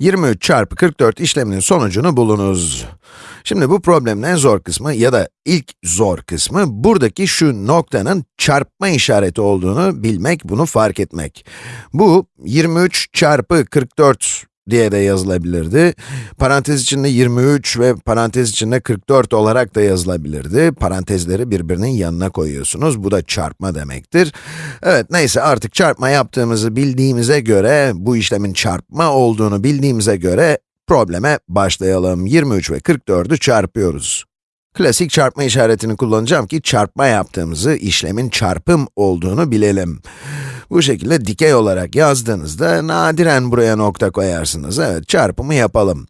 23 çarpı 44 işleminin sonucunu bulunuz. Şimdi bu problemin en zor kısmı ya da ilk zor kısmı buradaki şu noktanın çarpma işareti olduğunu bilmek, bunu fark etmek. Bu 23 çarpı 44 diye de yazılabilirdi. Parantez içinde 23 ve parantez içinde 44 olarak da yazılabilirdi. Parantezleri birbirinin yanına koyuyorsunuz. Bu da çarpma demektir. Evet, neyse artık çarpma yaptığımızı bildiğimize göre, bu işlemin çarpma olduğunu bildiğimize göre probleme başlayalım. 23 ve 44'ü çarpıyoruz. Klasik çarpma işaretini kullanacağım ki çarpma yaptığımızı, işlemin çarpım olduğunu bilelim. Bu şekilde dikey olarak yazdığınızda nadiren buraya nokta koyarsınız. Evet, çarpımı yapalım.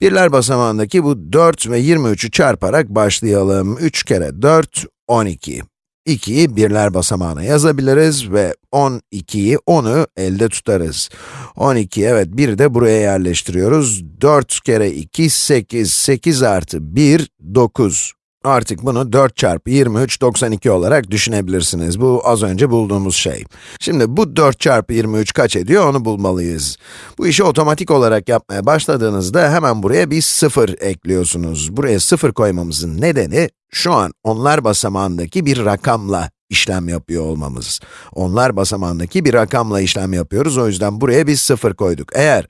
Birler basamağındaki bu 4 ve 23'ü çarparak başlayalım. 3 kere 4, 12. 2'yi birler basamağına yazabiliriz ve 12'yi, 10'u elde tutarız. 12, evet, 1 de buraya yerleştiriyoruz. 4 kere 2, 8, 8 artı 1, 9. Artık bunu 4 çarpı 23, 92 olarak düşünebilirsiniz. Bu az önce bulduğumuz şey. Şimdi bu 4 çarpı 23 kaç ediyor onu bulmalıyız. Bu işi otomatik olarak yapmaya başladığınızda hemen buraya bir 0 ekliyorsunuz. Buraya 0 koymamızın nedeni, şu an onlar basamağındaki bir rakamla işlem yapıyor olmamız. Onlar basamağındaki bir rakamla işlem yapıyoruz, o yüzden buraya biz 0 koyduk. Eğer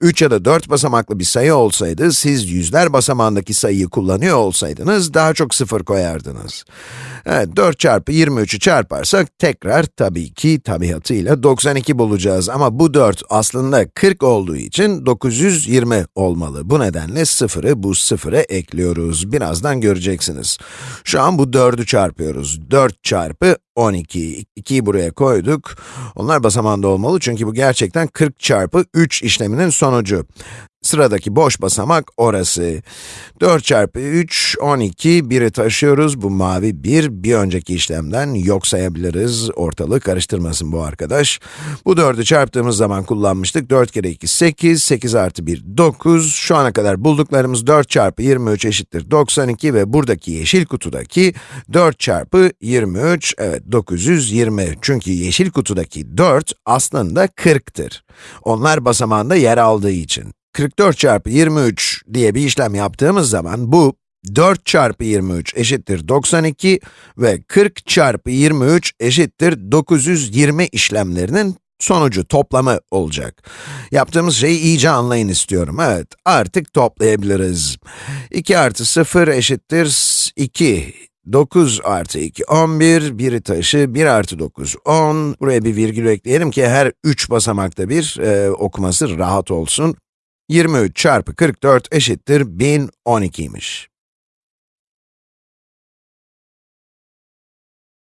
3 ya da 4 basamaklı bir sayı olsaydı, siz yüzler basamağındaki sayıyı kullanıyor olsaydınız, daha çok 0 koyardınız. Evet, 4 çarpı 23'ü çarparsak, tekrar tabii ki tabiatıyla 92 bulacağız. Ama bu 4 aslında 40 olduğu için 920 olmalı. Bu nedenle 0'ı bu 0'a ekliyoruz. Birazdan göreceksiniz. Şu an bu 4'ü çarpıyoruz. 4 çarpı 12. 2'yi buraya koyduk. Onlar basamağında olmalı çünkü bu gerçekten 40 çarpı 3 işleminin sonucu. Sıradaki boş basamak orası. 4 çarpı 3, 12, 1'i taşıyoruz. Bu mavi 1, bir önceki işlemden yok sayabiliriz. Ortalığı karıştırmasın bu arkadaş. Bu 4'ü çarptığımız zaman kullanmıştık. 4 kere 2, 8, 8 artı 1, 9. Şu ana kadar bulduklarımız 4 çarpı 23 eşittir 92 ve buradaki yeşil kutudaki 4 çarpı 23, evet 920. Çünkü yeşil kutudaki 4 aslında 40'tır. Onlar basamağında yer aldığı için. 44 çarpı 23 diye bir işlem yaptığımız zaman bu 4 çarpı 23 eşittir 92 ve 40 çarpı 23 eşittir 920 işlemlerinin sonucu, toplamı olacak. Yaptığımız şeyi iyice anlayın istiyorum. Evet, artık toplayabiliriz. 2 artı 0 eşittir 2. 9 artı 2, 11, 1'i taşı, 1 artı 9, 10. Buraya bir virgül ekleyelim ki her 3 basamakta bir e, okuması rahat olsun. 23 çarpı 44 eşittir 1012'ymiş.